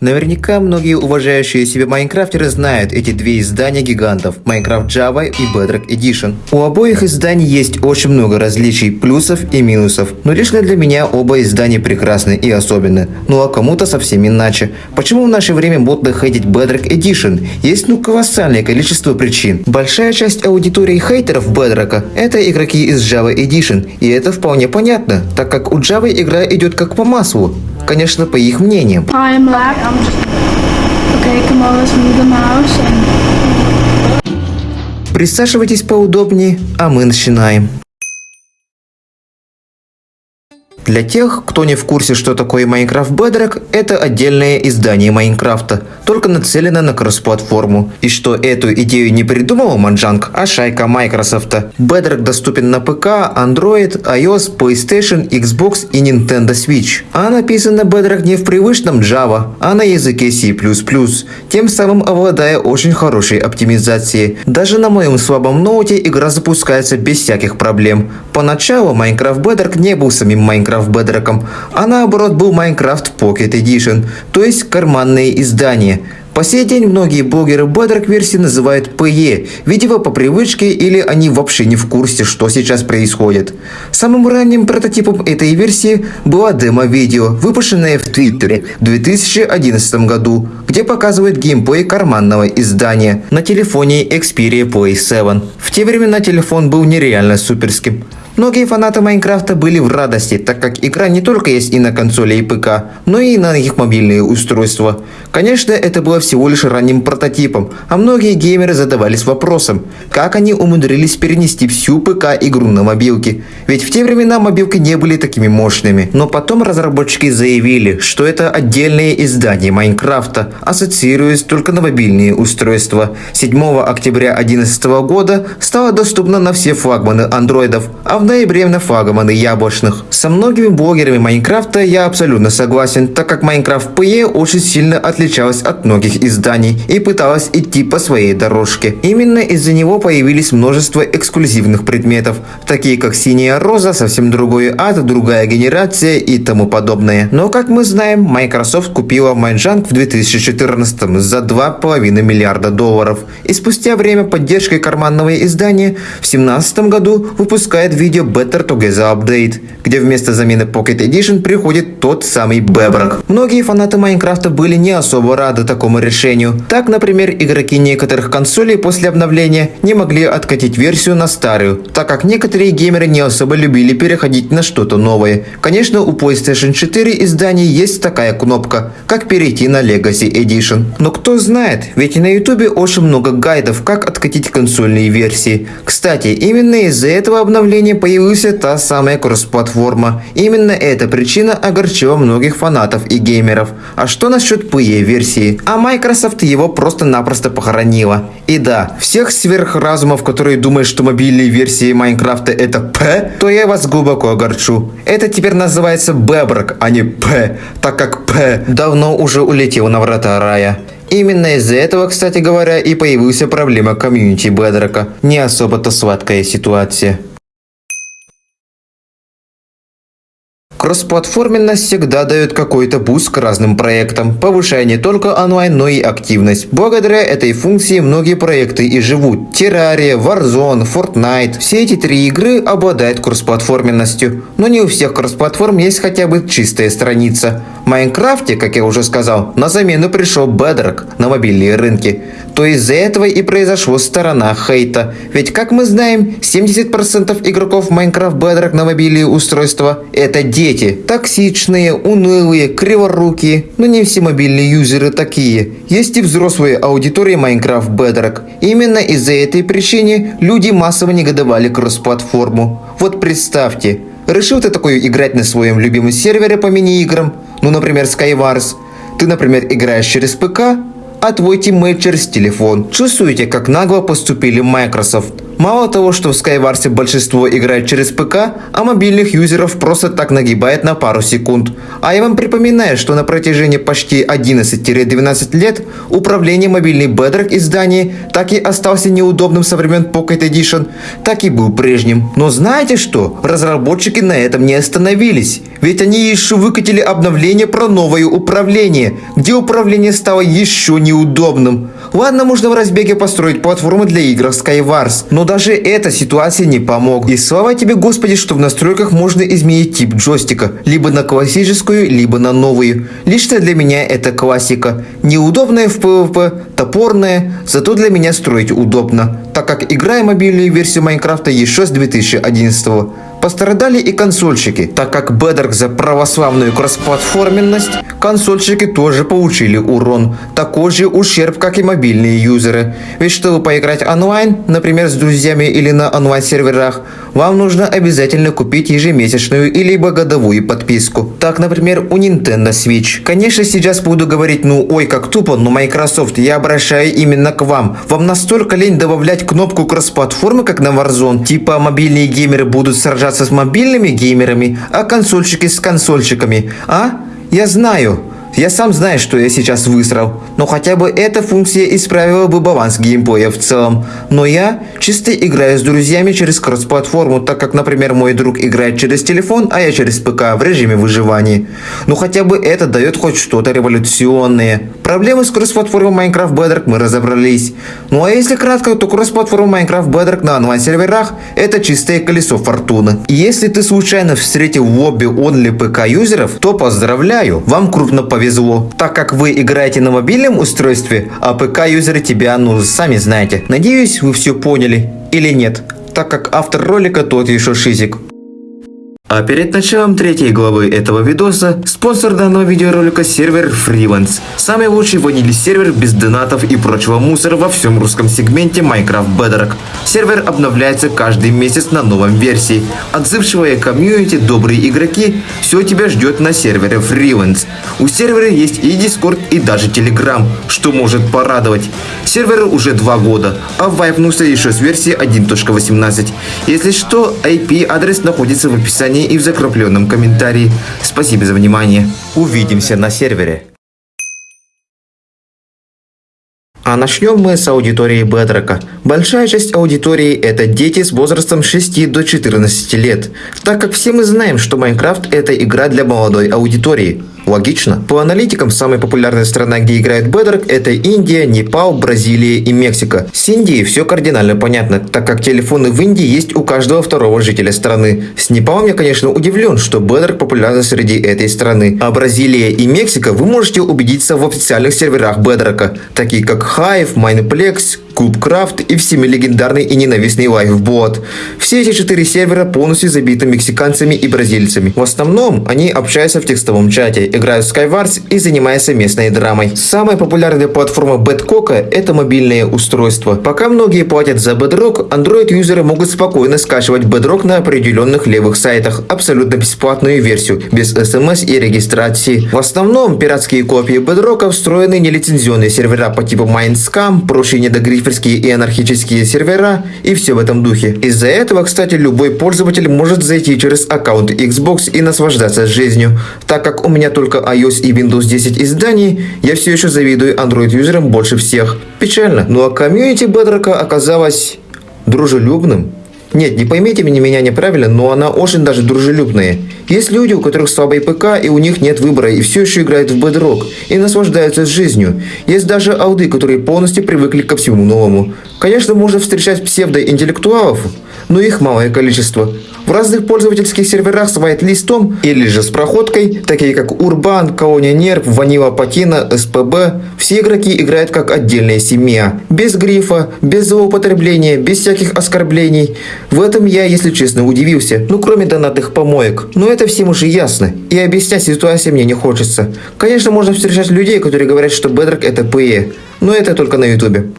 Наверняка многие уважающие себя майнкрафтеры знают эти две издания гигантов – Minecraft Java и Bedrock Edition. У обоих изданий есть очень много различий, плюсов и минусов, но лично для меня оба издания прекрасны и особенны, ну а кому-то совсем иначе. Почему в наше время модно хейтить Bedrock Edition? Есть ну колоссальное количество причин. Большая часть аудитории хейтеров Bedrock – это игроки из Java Edition, и это вполне понятно, так как у Java игра идет как по маслу конечно, по их мнениям. Присаживайтесь поудобнее, а мы начинаем. Для тех, кто не в курсе, что такое Minecraft Bedrock, это отдельное издание Майнкрафта, только нацелено на кросс-платформу. И что эту идею не придумал Манджанг, а шайка Microsoft. Bedrock доступен на ПК, Android, iOS, PlayStation, Xbox и Nintendo Switch. А написано Bedrock не в привычном Java, а на языке C++, тем самым обладая очень хорошей оптимизацией. Даже на моем слабом ноуте игра запускается без всяких проблем. Поначалу Minecraft Bedrock не был самим Minecraft Bedrock, а наоборот был Minecraft Pocket Edition, то есть карманные издания. По сей день многие блогеры Bedrock версии называют PE, видимо по привычке или они вообще не в курсе, что сейчас происходит. Самым ранним прототипом этой версии была демо-видео, выпущенное в Твиттере в 2011 году, где показывает геймплей карманного издания на телефоне Xperia Play 7. В те времена телефон был нереально суперским. Многие фанаты Майнкрафта были в радости, так как игра не только есть и на консоли и ПК, но и на их мобильные устройства. Конечно, это было всего лишь ранним прототипом, а многие геймеры задавались вопросом, как они умудрились перенести всю ПК-игру на мобилки. Ведь в те времена мобилки не были такими мощными. Но потом разработчики заявили, что это отдельное издание Майнкрафта, ассоциируясь только на мобильные устройства. 7 октября 2011 года стало доступно на все флагманы андроидов, а в ноябре на флагманы яблочных. Со многими блогерами Майнкрафта я абсолютно согласен, так как Майнкрафт PE очень сильно отличалась от многих изданий и пыталась идти по своей дорожке. Именно из-за него появились множество эксклюзивных предметов, такие как синяя роза, совсем другой ад, другая генерация и тому подобное. Но как мы знаем, Microsoft купила Mojang в 2014 за 2,5 миллиарда долларов и спустя время поддержкой карманного издания в 2017 году выпускает видео видео Better Together Update, где вместо замены Pocket Edition приходит тот самый Bedrock. Многие фанаты Minecraft а были не особо рады такому решению. Так, например, игроки некоторых консолей после обновления не могли откатить версию на старую, так как некоторые геймеры не особо любили переходить на что-то новое. Конечно, у PlayStation 4 изданий есть такая кнопка, как перейти на Legacy Edition. Но кто знает, ведь на YouTube очень много гайдов, как откатить консольные версии. Кстати, именно из-за этого обновления появилась та самая кросс-платформа. Именно эта причина огорчила многих фанатов и геймеров. А что насчет PE-версии? А Microsoft его просто-напросто похоронила. И да, всех сверхразумов, которые думают, что мобильные версии Майнкрафта это PE, то я вас глубоко огорчу. Это теперь называется Bedrock, а не PE, так как PE давно уже улетел на врата рая. Именно из-за этого, кстати говоря, и появилась проблема комьюнити Бедрока. Не особо-то сладкая ситуация. Кроссплатформенность всегда дает какой-то буст разным проектам, повышая не только онлайн, но и активность. Благодаря этой функции многие проекты и живут. Terraria, Warzone, Fortnite. Все эти три игры обладают кроссплатформенностью. Но не у всех кроссплатформ есть хотя бы чистая страница. В Майнкрафте, как я уже сказал, на замену пришел Bedrock на мобильные рынки. То из-за этого и произошло сторона хейта. Ведь, как мы знаем, 70% игроков Minecraft Bedrock на мобильные устройства – это дети. Токсичные, унылые, криворукие. Но не все мобильные юзеры такие. Есть и взрослые аудитории Minecraft Bedrock. Именно из-за этой причины люди массово негодовали кросс-платформу. Вот представьте, решил ты такой играть на своем любимом сервере по мини-играм, ну, например, Skywars. Ты, например, играешь через ПК, а твой тиммейт через телефон. Чувствуете, как нагло поступили Microsoft? Мало того, что в Skywars большинство играет через ПК, а мобильных юзеров просто так нагибает на пару секунд. А я вам припоминаю, что на протяжении почти 11-12 лет управление мобильной Bedrock изданий так и остался неудобным со времен Pocket Edition, так и был прежним. Но знаете что? Разработчики на этом не остановились. Ведь они еще выкатили обновление про новое управление, где управление стало еще неудобным. Ладно, можно в разбеге построить платформы для игр Skywars, но даже эта ситуация не помог. И слава тебе, Господи, что в настройках можно изменить тип джойстика, либо на классическую, либо на новую. Лично для меня это классика. Неудобная в PvP, топорная, зато для меня строить удобно, так как играю мобильную версию Майнкрафта еще с 2011 -го. Пострадали и консольщики, так как Bedrock за православную кроссплатформенность, консольщики тоже получили урон, такой же ущерб, как и мобильные юзеры. Ведь чтобы поиграть онлайн, например с друзьями или на онлайн-серверах, вам нужно обязательно купить ежемесячную или годовую подписку. Так, например, у Nintendo Switch. Конечно, сейчас буду говорить, ну ой, как тупо, но Microsoft, я обращаю именно к вам. Вам настолько лень добавлять кнопку кросс-платформы, как на Warzone? Типа мобильные геймеры будут сражаться с мобильными геймерами, а консольщики с консольщиками. А? Я знаю. Я сам знаю, что я сейчас высрал, но хотя бы эта функция исправила бы баланс геймплея в целом. Но я чисто играю с друзьями через кросс-платформу, так как, например, мой друг играет через телефон, а я через ПК в режиме выживания. Но хотя бы это дает хоть что-то революционное. Проблемы с кросс-платформой Minecraft Bedrock мы разобрались. Ну а если кратко, то кросс-платформа Minecraft Bedrock на онлайн-серверах это чистое колесо фортуны. И если ты случайно встретил в лобби only ПК юзеров, то поздравляю, вам крупно повезло повезло, так как вы играете на мобильном устройстве, а ПК-юзеры тебя, ну, сами знаете. Надеюсь, вы все поняли. Или нет, так как автор ролика тот еще шизик. А перед началом третьей главы этого видоса, спонсор данного видеоролика сервер Freelance. Самый лучший ванили сервер без донатов и прочего мусора во всем русском сегменте Minecraft Bedrock. Сервер обновляется каждый месяц на новом версии. Отзывчивые комьюнити, добрые игроки, все тебя ждет на сервере Freelance. У сервера есть и Discord, и даже Telegram, что может порадовать. Серверу уже два года, а вайпнулся еще с версии 1.18. Если что, IP-адрес находится в описании описании и в закрепленном комментарии. Спасибо за внимание. Увидимся на сервере. А начнем мы с аудитории Бедрока. Большая часть аудитории это дети с возрастом 6 до 14 лет, так как все мы знаем, что Майнкрафт это игра для молодой аудитории. Логично. По аналитикам, самая популярная страна, где играет Bedrock, это Индия, Непал, Бразилия и Мексика. С Индией все кардинально понятно, так как телефоны в Индии есть у каждого второго жителя страны. С Непалом я, конечно, удивлен, что Bedrock популярен среди этой страны. А Бразилия и Мексика вы можете убедиться в официальных серверах Bedrock, такие как Hive, Mineplex, Кубкрафт и всеми легендарный и ненавистный Lifebot. Все эти четыре сервера полностью забиты мексиканцами и бразильцами. В основном они общаются в текстовом чате, играют в Skywars и занимаются местной драмой. Самая популярная платформа Bedcock – это мобильное устройство. Пока многие платят за Bedrock, Android-юзеры могут спокойно скачивать Bedrock на определенных левых сайтах, абсолютно бесплатную версию, без смс и регистрации. В основном пиратские копии Bedrock встроены нелицензионные сервера по типу Mindscam, прочие недогрифы снайперские и анархические сервера и все в этом духе. Из-за этого, кстати, любой пользователь может зайти через аккаунт Xbox и наслаждаться жизнью. Так как у меня только iOS и Windows 10 изданий, я все еще завидую Android-юзерам больше всех. Печально, ну а комьюнити Bedrock оказалось дружелюбным. Нет, не поймите меня неправильно, но она очень даже дружелюбная. Есть люди, у которых слабый ПК, и у них нет выбора, и все еще играют в Bedrock, и наслаждаются жизнью. Есть даже ауды, которые полностью привыкли ко всему новому. Конечно, можно встречать псевдоинтеллектуалов, но их малое количество. В разных пользовательских серверах с whitelist или же с проходкой, такие как Urban, Колония Нерв, Ванила Патина, СПБ, все игроки играют как отдельная семья. Без грифа, без злоупотребления, без всяких оскорблений. В этом я, если честно, удивился. Ну, кроме донатных помоек. Но это всем уже ясно. И объяснять ситуацию мне не хочется. Конечно, можно встречать людей, которые говорят, что Bedrock это PE. Но это только на ютубе.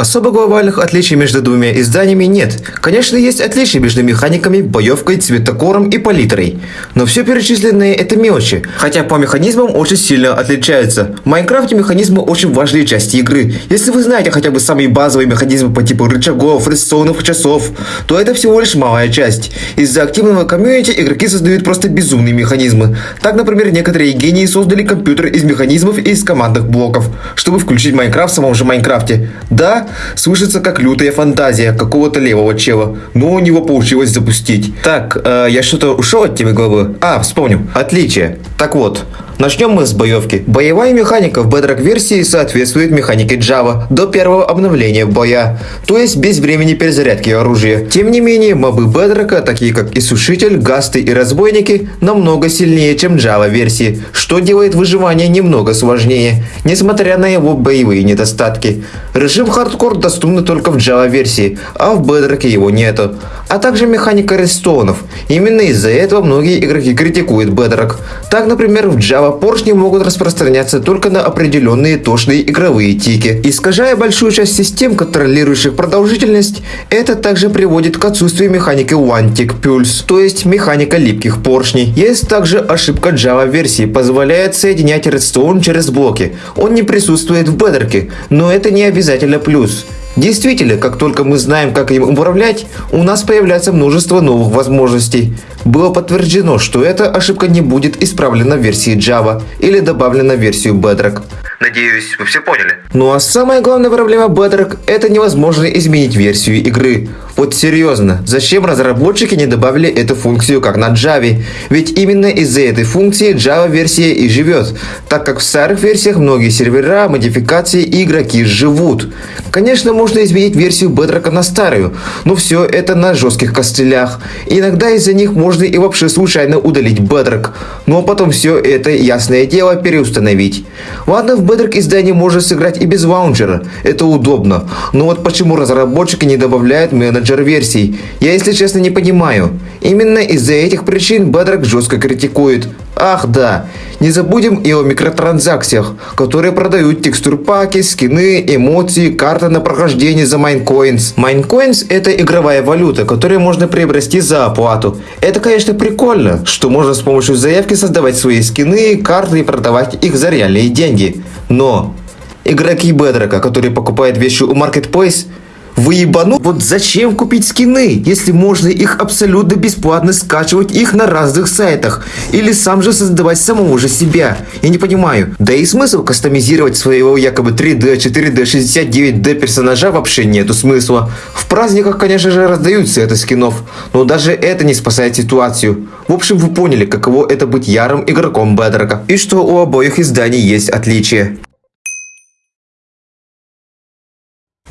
Особо глобальных отличий между двумя изданиями нет. Конечно, есть отличия между механиками, боевкой, цветокором и палитрой. Но все перечисленные это мелочи, хотя по механизмам очень сильно отличаются. В Майнкрафте механизмы очень важные части игры. Если вы знаете хотя бы самые базовые механизмы по типу рычагов, редстоунов, часов, то это всего лишь малая часть. Из-за активного комьюнити игроки создают просто безумные механизмы. Так, например, некоторые гении создали компьютер из механизмов и из командных блоков, чтобы включить Майнкрафт в самом же Майнкрафте. Да, слышится как лютая фантазия какого-то левого чела, но у него получилось запустить. Так, э, я что-то ушел от темы главы? А, вспомнил. Отличие. Так вот, Начнем мы с боевки. Боевая механика в Bedrock версии соответствует механике Java до первого обновления боя, то есть без времени перезарядки оружия. Тем не менее, мобы Bedrock, такие как Иссушитель, Гасты и Разбойники, намного сильнее, чем Java версии, что делает выживание немного сложнее, несмотря на его боевые недостатки. Режим хардкор доступен только в Java версии, а в Bedrock его нету. А также механика рестонов. Именно из-за этого многие игроки критикуют Bedrock. Так, например, в Java поршни могут распространяться только на определенные точные игровые тики. Искажая большую часть систем, контролирующих продолжительность, это также приводит к отсутствию механики One Tick Pulse, то есть механика липких поршней. Есть также ошибка Java версии, позволяет соединять Redstone через блоки. Он не присутствует в бедерке, но это не обязательно плюс. Действительно, как только мы знаем, как им управлять, у нас появляется множество новых возможностей. Было подтверждено, что эта ошибка не будет исправлена в версии Java или добавлена в версию Bedrock. Надеюсь, вы все поняли. Ну а самая главная проблема Bedrock – это невозможно изменить версию игры. Вот серьезно, зачем разработчики не добавили эту функцию как на Java? Ведь именно из-за этой функции Java версия и живет, так как в старых версиях многие сервера, модификации и игроки живут. Конечно, можно изменить версию Bedrock на старую, но все это на жестких костылях. Иногда из-за них можно и вообще случайно удалить Bedrock, но потом все это, ясное дело, переустановить. Ладно, в Bedrock издании можно сыграть и без лаунчера, это удобно, но вот почему разработчики не добавляют менеджер менеджер версий. Я, если честно, не понимаю. Именно из-за этих причин Bedrock жестко критикует. Ах да, не забудем и о микротранзакциях, которые продают текстурпаки, скины, эмоции, карты на прохождение за Minecoins. Minecoins это игровая валюта, которую можно приобрести за оплату. Это, конечно, прикольно, что можно с помощью заявки создавать свои скины, карты и продавать их за реальные деньги. Но игроки Bedrock, которые покупают вещи у Marketplace, вы ебану? Вот зачем купить скины, если можно их абсолютно бесплатно скачивать их на разных сайтах? Или сам же создавать самого же себя? Я не понимаю. Да и смысл кастомизировать своего якобы 3D, 4D, 69D персонажа вообще нету смысла. В праздниках, конечно же, раздаются это скинов, но даже это не спасает ситуацию. В общем, вы поняли, каково это быть ярым игроком Бедрока. И что у обоих изданий есть отличия.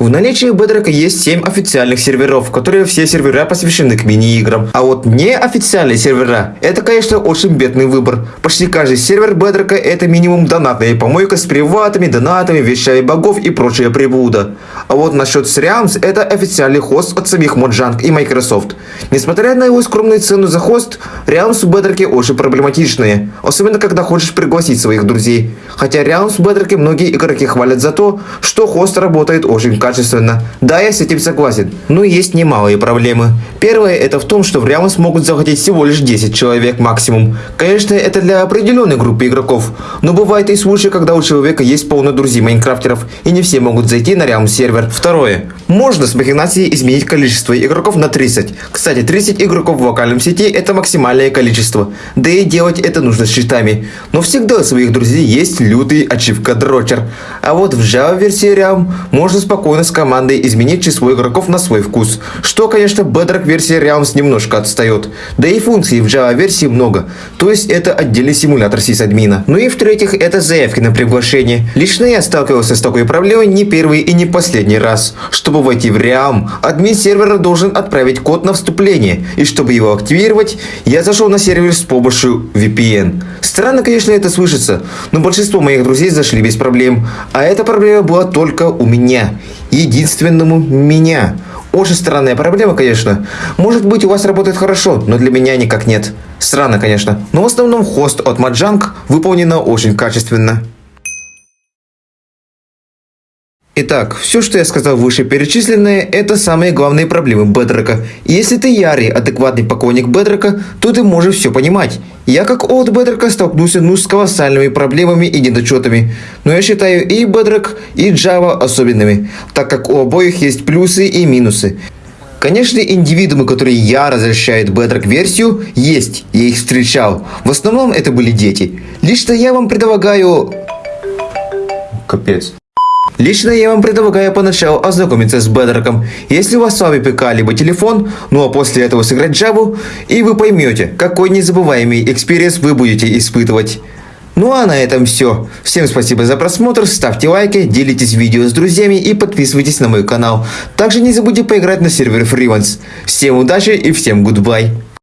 В наличии Bedrock есть 7 официальных серверов, которые все сервера посвящены к мини-играм. А вот неофициальные сервера, это, конечно, очень бедный выбор. Почти каждый сервер Bedrock это минимум донатная помойка с приватами, донатами, вещами богов и прочая прибуда. А вот насчет Sreams, это официальный хост от самих Mojang и Microsoft. Несмотря на его скромную цену за хост, Realms в Bedrock очень проблематичные. Особенно, когда хочешь пригласить своих друзей. Хотя Realms в Bedrock многие игроки хвалят за то, что хост работает очень качественно качественно. Да, я с этим согласен. Но есть немалые проблемы. Первое это в том, что в Realms могут захотеть всего лишь 10 человек максимум. Конечно, это для определенной группы игроков. Но бывает и случаи, когда у человека есть полно друзей майнкрафтеров, и не все могут зайти на Realms сервер. Второе. Можно с махинацией изменить количество игроков на 30. Кстати, 30 игроков в локальном сети это максимальное количество. Да и делать это нужно с щитами. Но всегда у своих друзей есть лютый ачивка дрочер. А вот в Java версии Realm можно спокойно с командой изменить число игроков на свой вкус, что, конечно, Bedrock версия Realms немножко отстает. Да и функций в Java версии много, то есть это отдельный симулятор сисадмина. Ну и в-третьих, это заявки на приглашение. Лично я сталкивался с такой проблемой не первый и не последний раз. Чтобы войти в Realm, админ сервера должен отправить код на вступление, и чтобы его активировать, я зашел на сервер с помощью VPN. Странно, конечно, это слышится, но большинство моих друзей зашли без проблем, а эта проблема была только у меня единственному меня. Очень странная проблема, конечно. Может быть, у вас работает хорошо, но для меня никак нет. Странно, конечно. Но в основном хост от Маджанг выполнена очень качественно. Итак, все, что я сказал выше перечисленное, это самые главные проблемы Бедрека. Если ты ярый, адекватный поклонник Бедрека, то ты можешь все понимать. Я как от Бедрека столкнулся ну с колоссальными проблемами и недочетами. Но я считаю и Бедрек, и Java особенными, так как у обоих есть плюсы и минусы. Конечно, индивидуумы, которые я разрешают Bedrock версию, есть, я их встречал. В основном это были дети. Лично я вам предлагаю... Капец. Лично я вам предлагаю поначалу ознакомиться с Бедроком, если у вас с вами ПК либо телефон, ну а после этого сыграть Java, и вы поймете, какой незабываемый experience вы будете испытывать. Ну а на этом все. Всем спасибо за просмотр, ставьте лайки, делитесь видео с друзьями и подписывайтесь на мой канал. Также не забудьте поиграть на сервере Freelance. Всем удачи и всем гудбай.